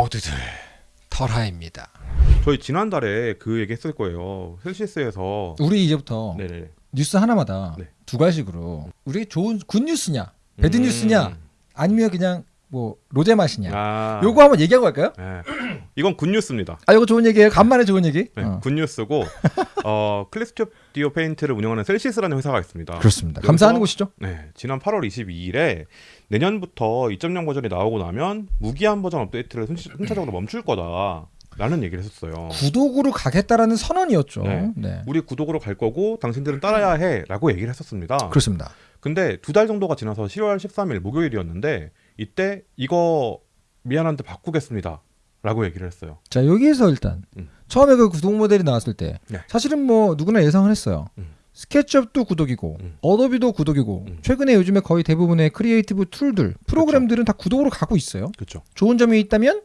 모두들 털하입니다. 저희 지난달에 그 얘기 했을 거예요. 셀시스에서 우리 이제부터 네네. 뉴스 하나마다 네. 두 가지로 우리 좋은 good news냐, bad 음. news냐, 아니면 그냥 뭐 로제 맛이냐. 아. 요거 한번 얘기하고 갈까요? 네. 이건 good news입니다. 아, 이거 좋은 얘기예요. 간만에 좋은 얘기. 네, 어. good news고 어, 클립 스튜디오 페인트를 운영하는 셀시스라는 회사가 있습니다. 그렇습니다. 감사하는 곳이죠. 네, 지난 8월 22일에 내년부터 2.0 버전이 나오고 나면 무기한 버전 업데이트를 순- 순차적으로 멈출 거다 라는 얘기를 했었어요. 구독으로 가겠다라는 선언이었죠. 네. 네. 우리 구독으로 갈 거고 당신들은 따라야 해라고 얘기를 했었습니다. 그렇습니다. 근데 두 달 정도가 지나서 10월 13일 목요일이었는데 이때 이거 미안한데 바꾸겠습니다. 라고 얘기를 했어요. 자 여기에서 일단 음. 처음에 그 구독 모델이 나왔을 때 네. 사실은 뭐 누구나 예상을 했어요. 음. 스케치업도 구독이고 음. 어도비도 구독이고 음. 최근에 요즘에 거의 대부분의 creative tool들 프로그램들은 다 구독으로 가고 있어요. 그렇죠. 좋은 점이 있다면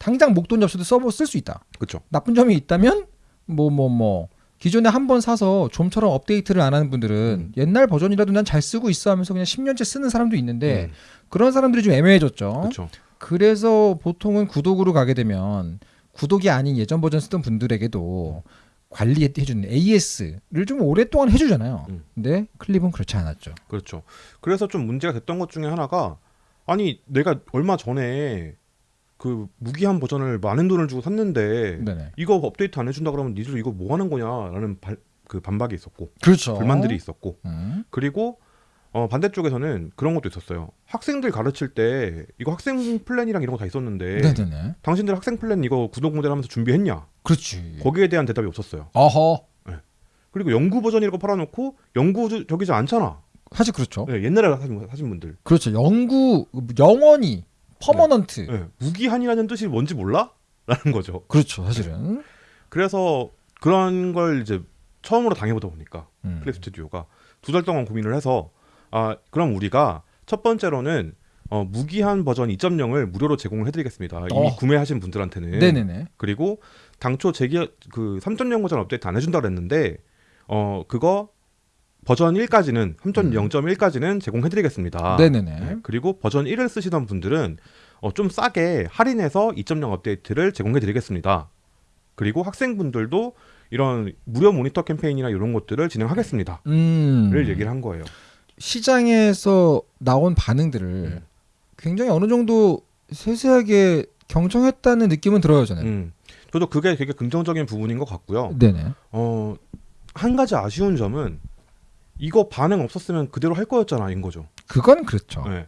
당장 목돈 없이도 써볼 수 있다. 그렇죠. 나쁜 점이 있다면 뭐 뭐 뭐 기존에 한 번 사서 좀처럼 업데이트를 안 하는 분들은 음. 옛날 버전이라도 난 잘 쓰고 있어 하면서 그냥 10년째 쓰는 사람도 있는데 음, 그런 사람들이 좀 애매해졌죠. 그렇죠. 그래서 보통은 구독으로 가게 되면 구독이 아닌 예전 버전 쓰던 분들에게도 관리해주는 AS를 좀 오랫동안 해주잖아요. 음. 근데 클립은 그렇지 않았죠. 그렇죠. 그래서 좀 문제가 됐던 것 중에 하나가 아니 내가 얼마 전에 그 무기한 버전을 많은 돈을 주고 샀는데 네네. 이거 업데이트 안 해준다 그러면 니들 이거 뭐 하는 거냐라는 발, 그 반박이 있었고 그렇죠. 불만들이 있었고 음. 그리고 어, 반대쪽에서는 그런 것도 있었어요. 학생들 가르칠 때 이거 학생 플랜이랑 이런 거 다 있었는데 네네네. 당신들 학생 플랜 이거 구독 모델 하면서 준비했냐? 그렇지. 거기에 대한 대답이 없었어요. 어허. 그리고 영구 버전이라고 팔아놓고 영구적이지 않잖아. 사실 그렇죠. 네, 옛날에 하신, 하신 분들. 그렇죠. 영구 영원히 permanent. 네, 무기한이라는 뜻이 뭔지 몰라? 라는 거죠. 그렇죠. 사실은. 그래서 그런 걸 이제 처음으로 당해보다 보니까 음. 클립 스튜디오가 두 달 동안 고민을 해서 아 그럼 우리가 첫 번째로는 어, 무기한 버전 2.0을 무료로 제공을 해드리겠습니다. 이미 어. 구매하신 분들한테는. 네네네. 그리고 당초 제기 그 3.0 버전 업데이트 안 해준다 그랬는데 어 그거 버전 1까지는 3.0.1까지는 제공해드리겠습니다. 음. 네네네. 네, 그리고 버전 1을 쓰시던 분들은 어, 좀 싸게 할인해서 2.0 업데이트를 제공해드리겠습니다. 그리고 학생분들도 이런 무료 모니터 캠페인이나 이런 것들을 진행하겠습니다. 음. 를 얘기를 한 거예요. 시장에서 나온 반응들을 음. 굉장히 어느 정도 세세하게 경청했다는 느낌은 들어요 저는. 음. 저도 그게 되게 긍정적인 부분인 것 같고요. 네네. 어, 한 가지 아쉬운 점은 이거 반응 없었으면 그대로 할 거였잖아인 거죠. 그건 그렇죠. 네.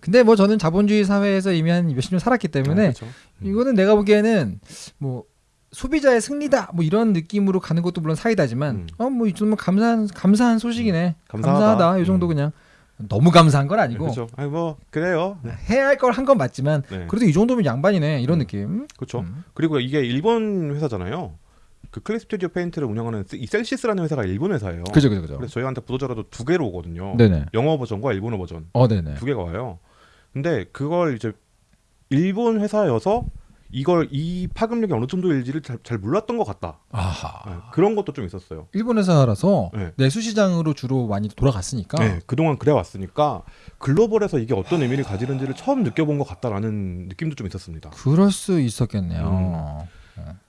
근데 뭐 저는 자본주의 사회에서 이미 한 몇십 년 살았기 때문에 아, 그렇죠. 음. 이거는 내가 보기에는 뭐 소비자의 승리다 뭐 이런 느낌으로 가는 것도 물론 사이다지만 음. 어뭐 정말 감사한 감사한 소식이네 감사하다. 감사하다 이 정도 음. 그냥 너무 감사한 건 네, 아니고 그렇죠. 아니 뭐 그래요. 네. 해야 할 걸 한 건 맞지만 네. 그래도 이 정도면 양반이네 이런 음. 느낌 그렇죠. 음. 그리고 이게 일본 회사잖아요. 그 클립 스튜디오 페인트를 운영하는 이 셀시스라는 회사가 일본 회사예요. 그죠 그죠 그죠 그래서 저희한테 보도자료도 두 개로 오거든요. 네네 영어 버전과 일본어 버전 어 네네 두 개가 와요. 근데 그걸 이제 일본 회사여서 이걸 이 파급력이 어느 정도일지를 잘, 잘 몰랐던 것 같다. 네, 그런 것도 좀 있었어요. 일본 회사라서 네. 내수 시장으로 주로 많이 돌아갔으니까 네, 그동안 그래 왔으니까 글로벌에서 이게 어떤 의미를 가지는지를 처음 느껴본 것 같다라는 느낌도 좀 있었습니다. 그럴 수 있었겠네요.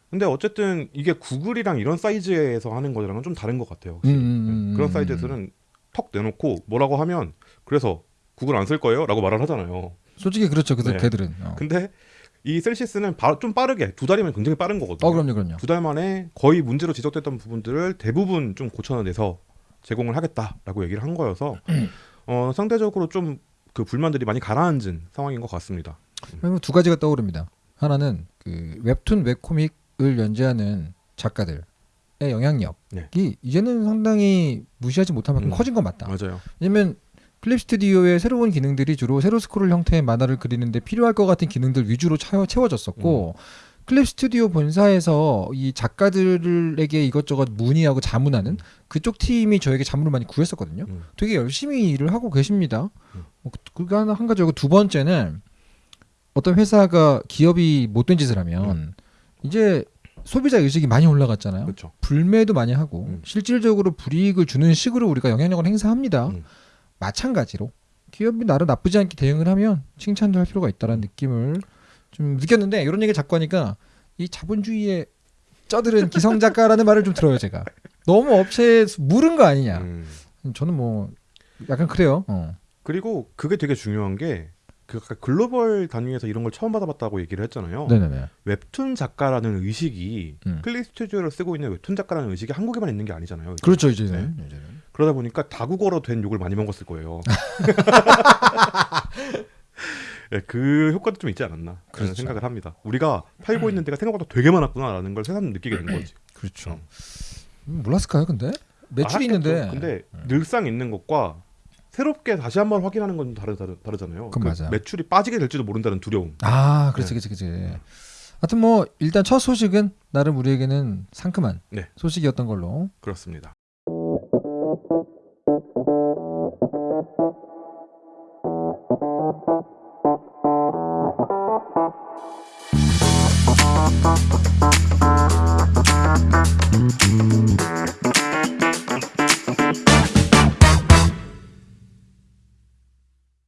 근데 어쨌든 이게 구글이랑 이런 사이즈에서 하는 거랑은 좀 다른 것 같아요. 음. 음, 음, 네, 그런 음. 사이즈에서는 턱 내놓고 뭐라고 하면 그래서 구글 안 쓸 거예요?라고 말을 하잖아요. 솔직히 그렇죠. 그 네. 걔들은. 어. 근데 이 셀시스는 바- 좀 빠르게 두 달이면 굉장히 빠른 거거든요. 어 그럼요, 그럼요. 두 달 만에 거의 문제로 지적됐던 부분들을 대부분 좀 고쳐내서 제공을 하겠다라고 얘기를 한 거여서 어, 상대적으로 좀 그 불만들이 많이 가라앉은 상황인 것 같습니다. 두 가지가 떠오릅니다. 하나는 그 웹툰 웹코믹을 연재하는 작가들의 영향력이 네. 이제는 상당히 무시하지 못할 만큼 음. 커진 건 맞다. 맞아요. 왜냐면 클립 스튜디오의 새로운 기능들이 주로 세로 스크롤 형태의 만화를 그리는데 필요할 것 같은 기능들 위주로 채워, 채워졌었고 음. 클립 스튜디오 본사에서 이 작가들에게 이것저것 문의하고 자문하는 그쪽 팀이 저에게 자문을 많이 구했었거든요. 음. 되게 열심히 일을 하고 계십니다. 음. 뭐 그- 그게 하나 한 가지고 두 번째는 어떤 회사가 기업이 못된 짓을 하면 음. 이제 소비자 의식이 많이 올라갔잖아요. 그렇죠. 불매도 많이 하고 음. 실질적으로 불이익을 주는 식으로 우리가 영향력을 행사합니다. 음. 마찬가지로 기업이 나름 나쁘지 않게 대응을 하면 칭찬도 할 필요가 있다는 느낌을 좀 느꼈는데 이런 얘기 자꾸 하니까 이 자본주의에 쩌들은 기성 작가라는 말을 좀 들어요 제가. 너무 업체에 물은 거 아니냐. 음. 저는 뭐 약간 그래요. 어. 그리고 그게 되게 중요한 게. 그 글로벌 단위에서 이런 걸 처음 받아봤다고 얘기를 했잖아요. 네네네. 웹툰 작가라는 의식이 음. 클릭 스튜디오를 쓰고 있는 웹툰 작가라는 의식이 한국에만 있는 게 아니잖아요. 그렇죠 이제는. 이제는. 그러다 보니까 다국어로 된 욕을 많이 먹었을 거예요. 예, 그 효과도 좀 있지 않았나 그런 그렇죠. 생각을 합니다. 우리가 팔고 있는 데가 생각보다 되게 많았구나라는 걸 새삼 느끼게 된 거지. 그렇죠. 음, 몰랐을까요 근데 매출이 알았겠죠. 있는데. 근데 늘상 있는 것과 새롭게 다시 한번 확인하는 건 다르, 다르, 다르잖아요. 그건 맞아요. 매출이 빠지게 될지도 모른다는 두려움. 아, 그렇지, 네. 그렇지, 그렇지. 하여튼 뭐 일단 첫 소식은 나름 우리에게는 상큼한 네. 소식이었던 걸로. 그렇습니다.